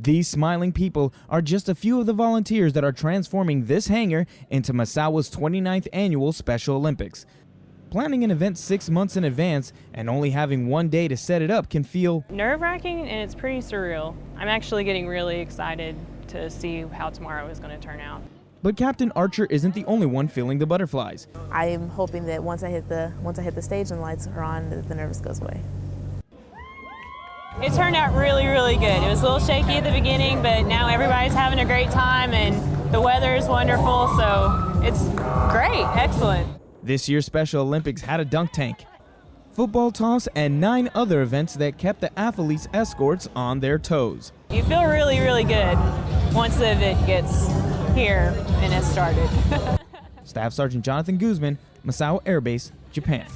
These smiling people are just a few of the volunteers that are transforming this hangar into Misawa's 29th annual Special Olympics. Planning an event six months in advance and only having one day to set it up can feel nerve wracking and it's pretty surreal. I'm actually getting really excited to see how tomorrow is going to turn out. But Captain Archer isn't the only one feeling the butterflies. I am hoping that once I hit the once I hit the stage and the lights are on, that the nerves goes away. It turned out really, really good. It was a little shaky at the beginning, but now everybody's having a great time and the weather is wonderful, so it's great, excellent. This year's Special Olympics had a dunk tank, football toss, and nine other events that kept the athletes' escorts on their toes. You feel really, really good once the event gets here and has started. Staff Sergeant Jonathan Guzman, Misawa Air Base, Japan.